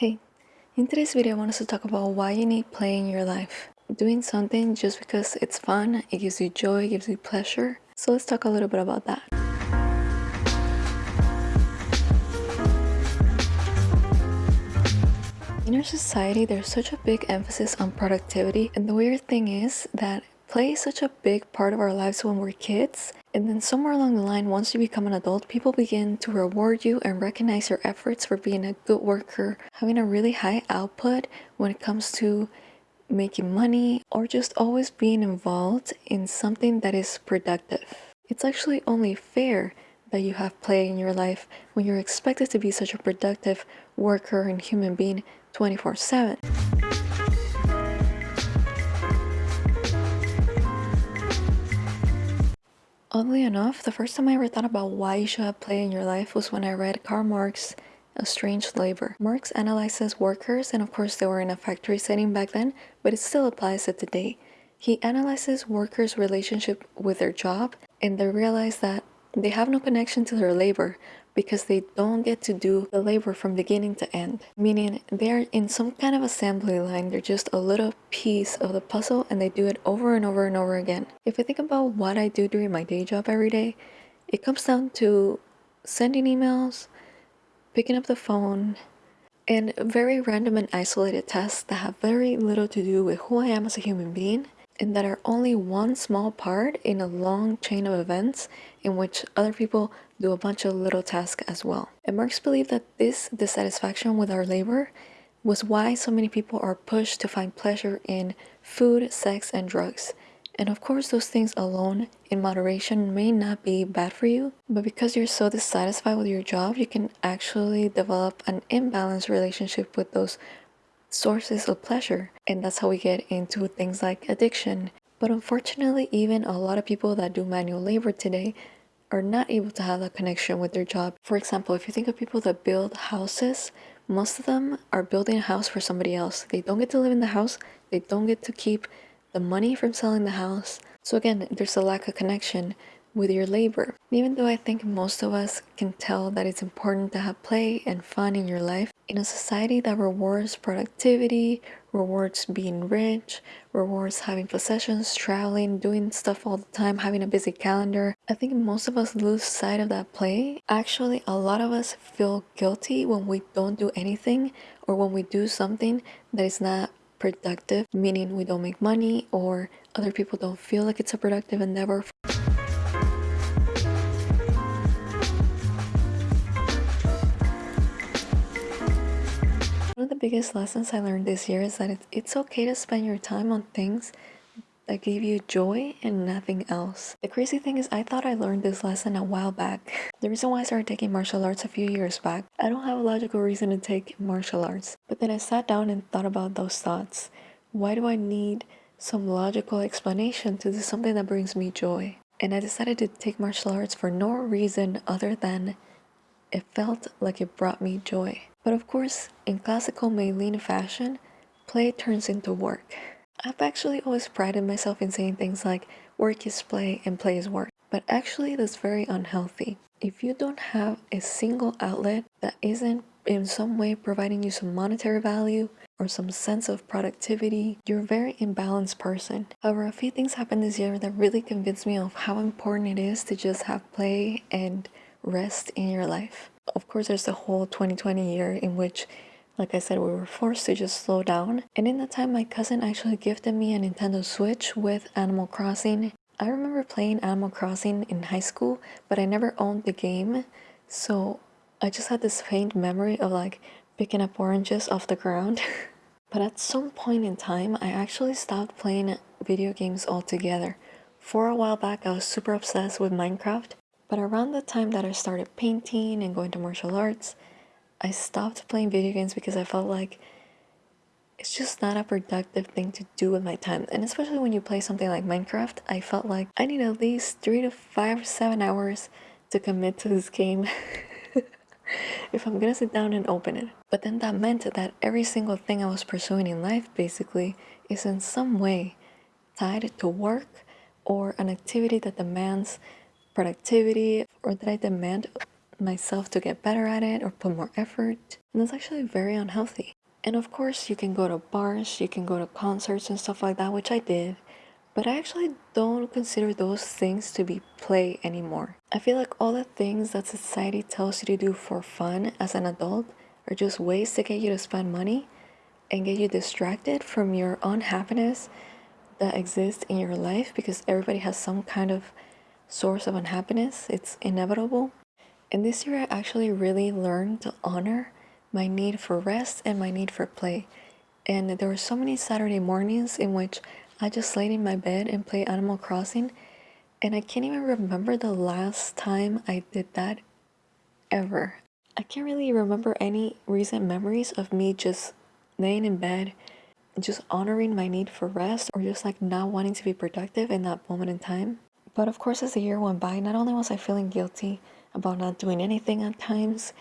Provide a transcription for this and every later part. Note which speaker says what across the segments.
Speaker 1: Hey, in today's video I want us to talk about why you need play in your life. Doing something just because it's fun, it gives you joy, it gives you pleasure. So let's talk a little bit about that. In our society, there's such a big emphasis on productivity and the weird thing is that play is such a big part of our lives when we're kids and then somewhere along the line, once you become an adult, people begin to reward you and recognize your efforts for being a good worker, having a really high output when it comes to making money, or just always being involved in something that is productive. It's actually only fair that you have play in your life when you're expected to be such a productive worker and human being 24 7. Oddly enough, the first time I ever thought about why you should have play in your life was when I read Karl Marx' Estranged Labor. Marx analyzes workers, and of course they were in a factory setting back then, but it still applies to today. He analyzes workers' relationship with their job, and they realize that they have no connection to their labor because they don't get to do the labor from beginning to end. Meaning they're in some kind of assembly line, they're just a little piece of the puzzle and they do it over and over and over again. If I think about what I do during my day job every day, it comes down to sending emails, picking up the phone, and very random and isolated tasks that have very little to do with who I am as a human being and that are only one small part in a long chain of events in which other people do a bunch of little tasks as well. And Marx believed that this dissatisfaction with our labor was why so many people are pushed to find pleasure in food, sex, and drugs. And of course, those things alone in moderation may not be bad for you, but because you're so dissatisfied with your job, you can actually develop an imbalanced relationship with those sources of pleasure. And that's how we get into things like addiction. But unfortunately, even a lot of people that do manual labor today are not able to have that connection with their job. For example, if you think of people that build houses, most of them are building a house for somebody else. They don't get to live in the house, they don't get to keep the money from selling the house. So again, there's a lack of connection with your labor. Even though I think most of us can tell that it's important to have play and fun in your life, in a society that rewards productivity, rewards being rich, rewards having possessions, traveling, doing stuff all the time, having a busy calendar, I think most of us lose sight of that play. Actually, a lot of us feel guilty when we don't do anything or when we do something that is not productive, meaning we don't make money or other people don't feel like it's a productive endeavor. Biggest lessons I learned this year is that it's okay to spend your time on things that give you joy and nothing else. The crazy thing is I thought I learned this lesson a while back. The reason why I started taking martial arts a few years back, I don't have a logical reason to take martial arts. But then I sat down and thought about those thoughts. Why do I need some logical explanation to do something that brings me joy? And I decided to take martial arts for no reason other than it felt like it brought me joy. But of course, in classical Mei-Lin fashion, play turns into work. I've actually always prided myself in saying things like work is play and play is work. But actually that's very unhealthy. If you don't have a single outlet that isn't in some way providing you some monetary value or some sense of productivity, you're a very imbalanced person. However, a few things happened this year that really convinced me of how important it is to just have play and rest in your life. Of course, there's the whole 2020 year in which, like I said, we were forced to just slow down. And in that time, my cousin actually gifted me a Nintendo Switch with Animal Crossing. I remember playing Animal Crossing in high school, but I never owned the game. So I just had this faint memory of like picking up oranges off the ground. but at some point in time, I actually stopped playing video games altogether. For a while back, I was super obsessed with Minecraft but around the time that I started painting and going to martial arts, I stopped playing video games because I felt like it's just not a productive thing to do with my time. And especially when you play something like Minecraft, I felt like I need at least three to five, seven hours to commit to this game if I'm gonna sit down and open it. But then that meant that every single thing I was pursuing in life basically is in some way tied to work or an activity that demands productivity or that I demand myself to get better at it or put more effort. And that's actually very unhealthy. And of course, you can go to bars, you can go to concerts and stuff like that, which I did. But I actually don't consider those things to be play anymore. I feel like all the things that society tells you to do for fun as an adult are just ways to get you to spend money and get you distracted from your unhappiness that exists in your life because everybody has some kind of source of unhappiness. It's inevitable. And this year, I actually really learned to honor my need for rest and my need for play. And there were so many Saturday mornings in which I just laid in my bed and played Animal Crossing. And I can't even remember the last time I did that ever. I can't really remember any recent memories of me just laying in bed, just honoring my need for rest or just like not wanting to be productive in that moment in time. But of course, as the year went by, not only was I feeling guilty about not doing anything at times,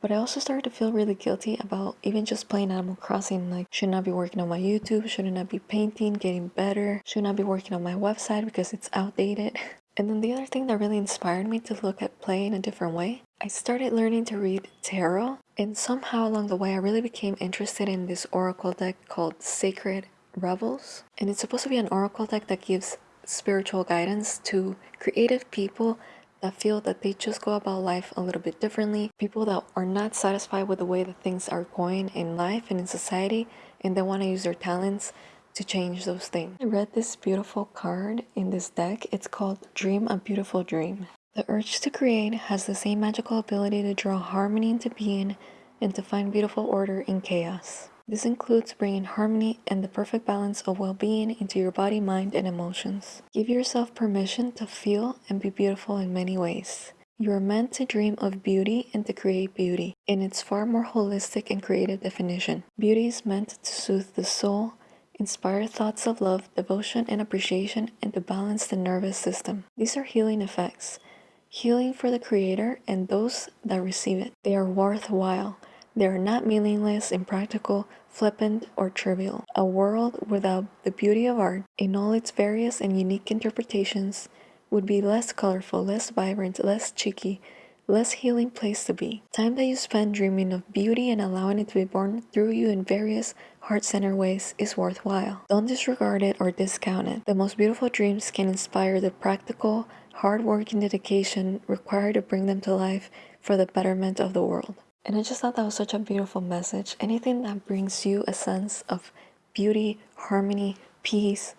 Speaker 1: but I also started to feel really guilty about even just playing Animal Crossing. Like, should not be working on my YouTube, shouldn't I be painting, getting better, should not be working on my website because it's outdated. And then the other thing that really inspired me to look at play in a different way, I started learning to read tarot. And somehow along the way, I really became interested in this oracle deck called Sacred Rebels. And it's supposed to be an oracle deck that gives spiritual guidance to creative people that feel that they just go about life a little bit differently, people that are not satisfied with the way that things are going in life and in society, and they want to use their talents to change those things. I read this beautiful card in this deck. It's called Dream a Beautiful Dream. The urge to create has the same magical ability to draw harmony into being and to find beautiful order in chaos. This includes bringing harmony and the perfect balance of well being into your body, mind, and emotions. Give yourself permission to feel and be beautiful in many ways. You are meant to dream of beauty and to create beauty in its far more holistic and creative definition. Beauty is meant to soothe the soul, inspire thoughts of love, devotion, and appreciation, and to balance the nervous system. These are healing effects. Healing for the creator and those that receive it. They are worthwhile they are not meaningless, impractical, flippant, or trivial. A world without the beauty of art, in all its various and unique interpretations, would be less colorful, less vibrant, less cheeky, less healing place to be. Time that you spend dreaming of beauty and allowing it to be born through you in various heart-centered ways is worthwhile. Don't disregard it or discount it. The most beautiful dreams can inspire the practical, hard-working dedication required to bring them to life for the betterment of the world. And I just thought that was such a beautiful message. Anything that brings you a sense of beauty, harmony, peace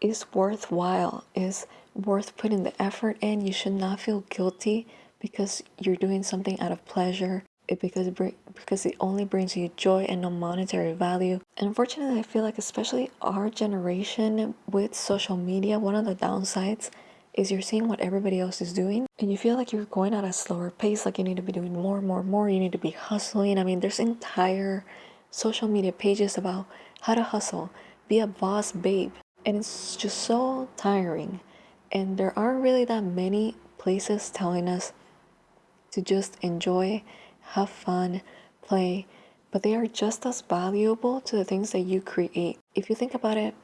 Speaker 1: is worthwhile, is worth putting the effort in. You should not feel guilty because you're doing something out of pleasure it because it because it only brings you joy and no monetary value. And unfortunately, I feel like especially our generation with social media, one of the downsides is you're seeing what everybody else is doing and you feel like you're going at a slower pace like you need to be doing more more more you need to be hustling. I mean there's entire social media pages about how to hustle be a boss babe and it's just so tiring. And there aren't really that many places telling us to just enjoy have fun play but they are just as valuable to the things that you create. If you think about it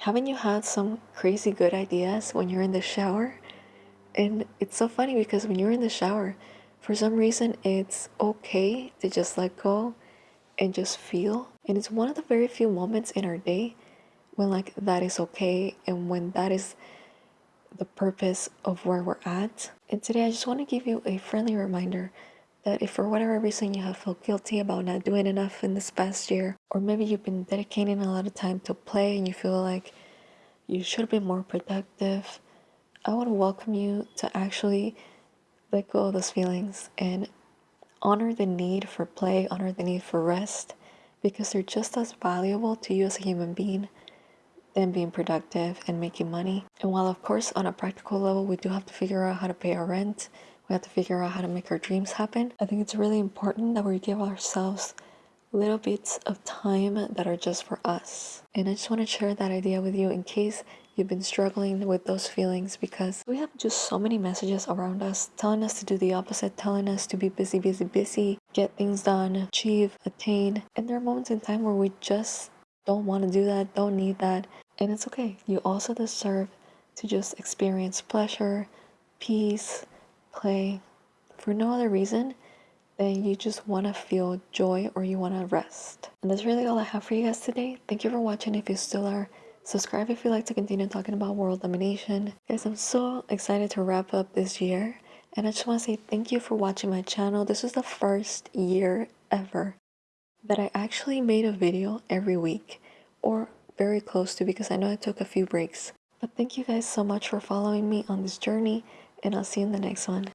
Speaker 1: haven't you had some crazy good ideas when you're in the shower? And it's so funny because when you're in the shower, for some reason it's okay to just let go and just feel. And it's one of the very few moments in our day when like that is okay and when that is the purpose of where we're at. And today I just want to give you a friendly reminder that if for whatever reason you have felt guilty about not doing enough in this past year, or maybe you've been dedicating a lot of time to play and you feel like you should be more productive, I want to welcome you to actually let go of those feelings and honor the need for play, honor the need for rest, because they're just as valuable to you as a human being than being productive and making money. And while, of course, on a practical level, we do have to figure out how to pay our rent we have to figure out how to make our dreams happen. I think it's really important that we give ourselves little bits of time that are just for us. And I just want to share that idea with you in case you've been struggling with those feelings because we have just so many messages around us telling us to do the opposite, telling us to be busy, busy, busy, get things done, achieve, attain. And there are moments in time where we just don't want to do that, don't need that. And it's okay. You also deserve to just experience pleasure, peace, play, for no other reason than you just want to feel joy or you want to rest. And that's really all I have for you guys today. Thank you for watching if you still are. Subscribe if you like to continue talking about world domination. Guys, I'm so excited to wrap up this year. And I just want to say thank you for watching my channel. This was the first year ever that I actually made a video every week or very close to because I know I took a few breaks. But thank you guys so much for following me on this journey and I'll see you in the next one.